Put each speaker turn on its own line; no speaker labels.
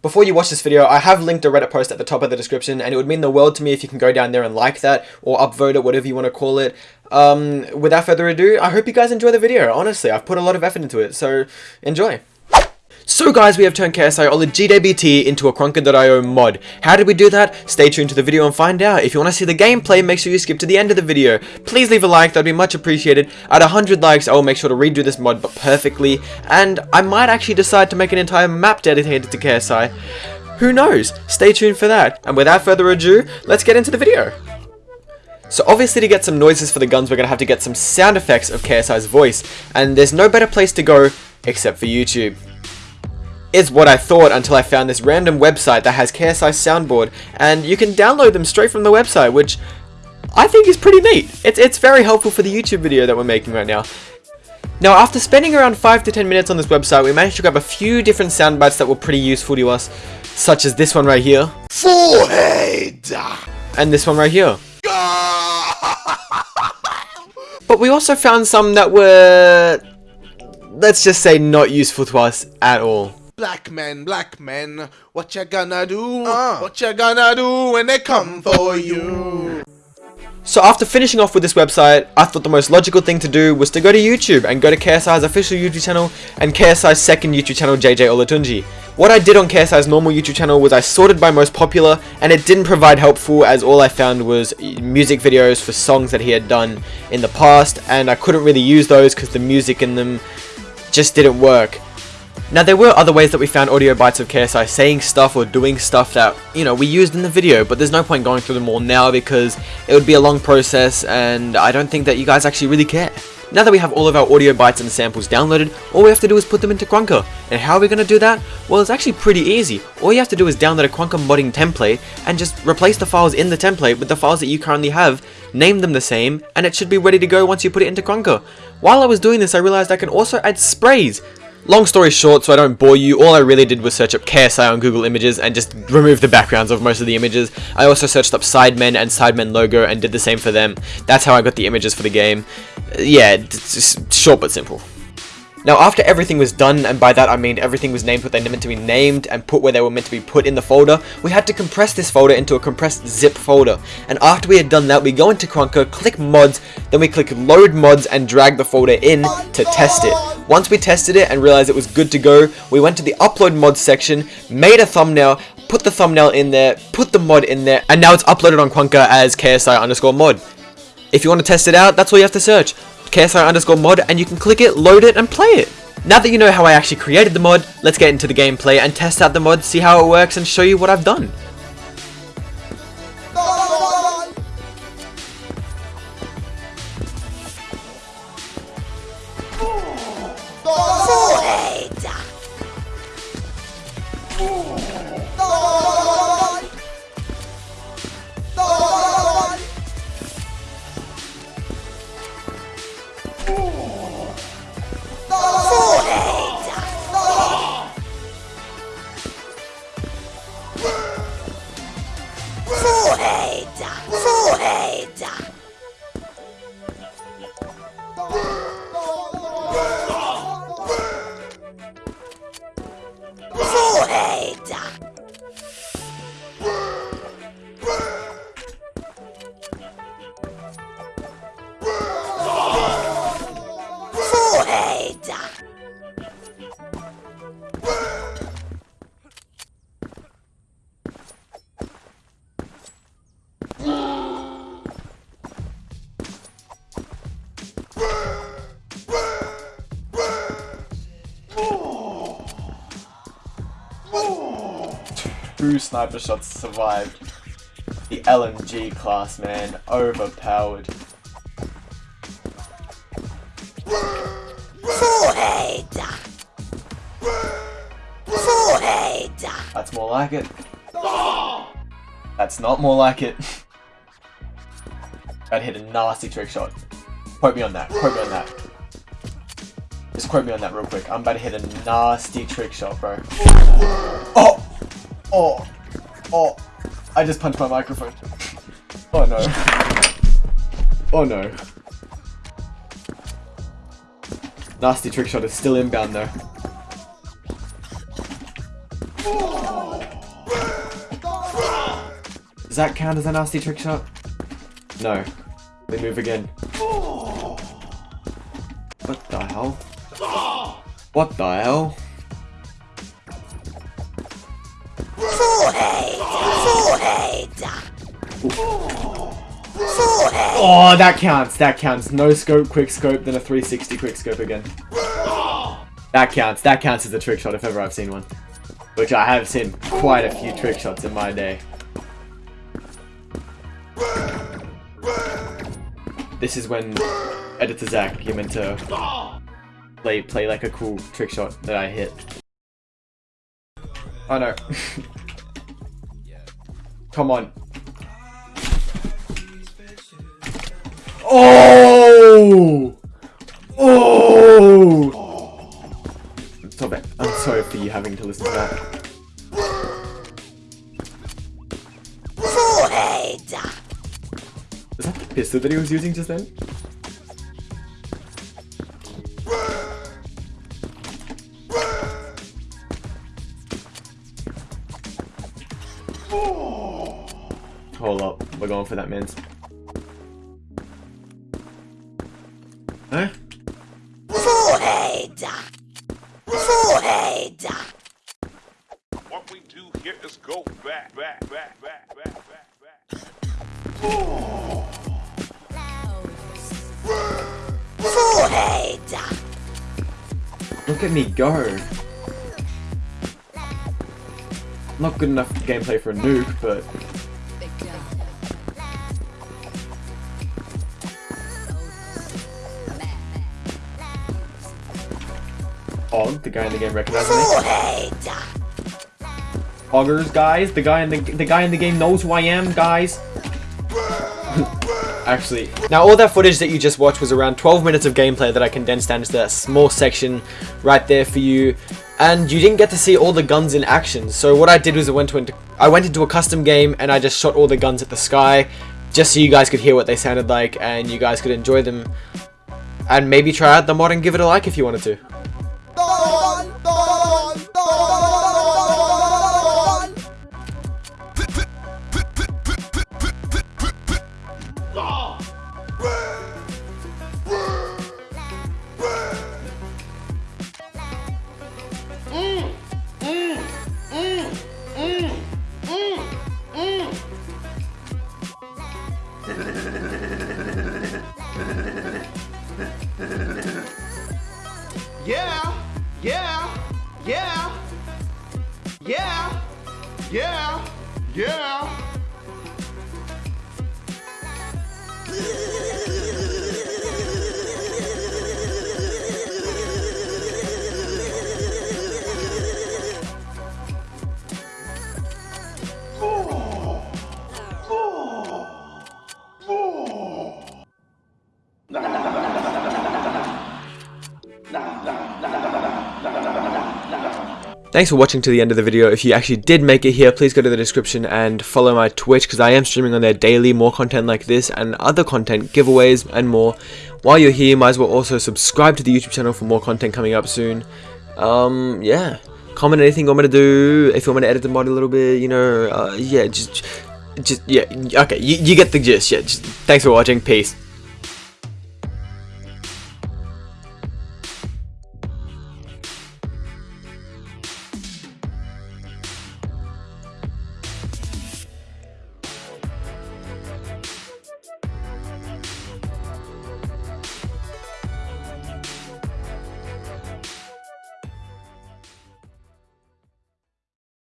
Before you watch this video, I have linked a Reddit post at the top of the description, and it would mean the world to me if you can go down there and like that, or upvote it, whatever you want to call it. Um, without further ado, I hope you guys enjoy the video, honestly, I've put a lot of effort into it, so enjoy. So guys, we have turned KSI or the GWT into a Krunker.io mod. How did we do that? Stay tuned to the video and find out. If you want to see the gameplay, make sure you skip to the end of the video. Please leave a like, that'd be much appreciated. At 100 likes, I will make sure to redo this mod but perfectly, and I might actually decide to make an entire map dedicated to KSI. Who knows? Stay tuned for that. And without further ado, let's get into the video. So obviously to get some noises for the guns, we're going to have to get some sound effects of KSI's voice, and there's no better place to go except for YouTube is what I thought until I found this random website that has KSI soundboard and you can download them straight from the website which I think is pretty neat. It's, it's very helpful for the YouTube video that we're making right now. Now after spending around 5 to 10 minutes on this website we managed to grab a few different sound bites that were pretty useful to us such as this one right here.
Forehead!
And this one right here. but we also found some that were let's just say not useful to us at all.
Black men, black men, what you gonna do? Uh. What you gonna do when they come for you?
So after finishing off with this website, I thought the most logical thing to do was to go to YouTube and go to KSI's official YouTube channel and KSI's second YouTube channel, JJ Olatunji. What I did on KSI's normal YouTube channel was I sorted by most popular and it didn't provide helpful as all I found was music videos for songs that he had done in the past and I couldn't really use those because the music in them just didn't work. Now there were other ways that we found audio bites of KSI saying stuff or doing stuff that, you know, we used in the video, but there's no point going through them all now because it would be a long process and I don't think that you guys actually really care. Now that we have all of our audio bites and samples downloaded, all we have to do is put them into Krunker. And how are we going to do that? Well, it's actually pretty easy. All you have to do is download a Krunker modding template and just replace the files in the template with the files that you currently have, name them the same, and it should be ready to go once you put it into Krunker. While I was doing this, I realized I can also add sprays. Long story short, so I don't bore you, all I really did was search up KSI on Google Images and just remove the backgrounds of most of the images. I also searched up Sidemen and Sidemen logo and did the same for them. That's how I got the images for the game. Uh, yeah, just short but simple. Now after everything was done, and by that I mean everything was named what they meant to be named and put where they were meant to be put in the folder, we had to compress this folder into a compressed zip folder. And after we had done that, we go into Krunker, click mods, then we click load mods and drag the folder in to test it. Once we tested it and realized it was good to go, we went to the upload mods section, made a thumbnail, put the thumbnail in there, put the mod in there, and now it's uploaded on Krunker as KSI underscore mod. If you want to test it out, that's all you have to search. KSI underscore mod and you can click it, load it, and play it. Now that you know how I actually created the mod, let's get into the gameplay and test out the mod, see how it works, and show you what I've done. Two sniper shots survived. The LMG class, man. Overpowered.
Forehead! Forehead!
That's more like it. That's not more like it. I'd hit a nasty trick shot. Quote me on that. Quote me on that. Just quote me on that real quick. I'm about to hit a nasty trick shot, bro. Oh! Oh, oh, I just punched my microphone. Oh no. Oh no. Nasty trick shot is still inbound though. Does that count as a nasty trick shot? No. They move again. What the hell? What the hell?
Forehead. Forehead.
Oh, that counts. That counts. No scope, quick scope, then a 360 quick scope again. That counts. That counts as a trick shot if ever I've seen one. Which I have seen quite a few trick shots in my day. This is when editor Zach, you're meant to play play like a cool trick shot that I hit. Oh no. Come on. Oh! Oh! Stop it. I'm sorry for you having to listen to that.
Forehead.
Is that the pistol that he was using just then? For that man's. Huh?
Forehead. Forehead.
What we do here is go back, back, back, back, back, back, back.
Forehead.
Look at me go. Not good enough gameplay for a nuke, but Og, the guy in the game recognizes me. Hoggers, guys. The guy in the the guy in the game knows who I am, guys. Actually, now all that footage that you just watched was around 12 minutes of gameplay that I condensed down into that small section right there for you. And you didn't get to see all the guns in action. So what I did was I went to I went into a custom game and I just shot all the guns at the sky, just so you guys could hear what they sounded like and you guys could enjoy them. And maybe try out the mod and give it a like if you wanted to.
Yeah,
Thanks for watching to the end of the video. If you actually did make it here, please go to the description and follow my Twitch because I am streaming on there daily more content like this and other content, giveaways and more. While you're here, you might as well also subscribe to the YouTube channel for more content coming up soon. Um, yeah. Comment anything you want me to do. If you want me to edit the mod a little bit, you know, uh, yeah, just, just, yeah, okay, you, you get the gist. Yeah, just, thanks for watching. Peace.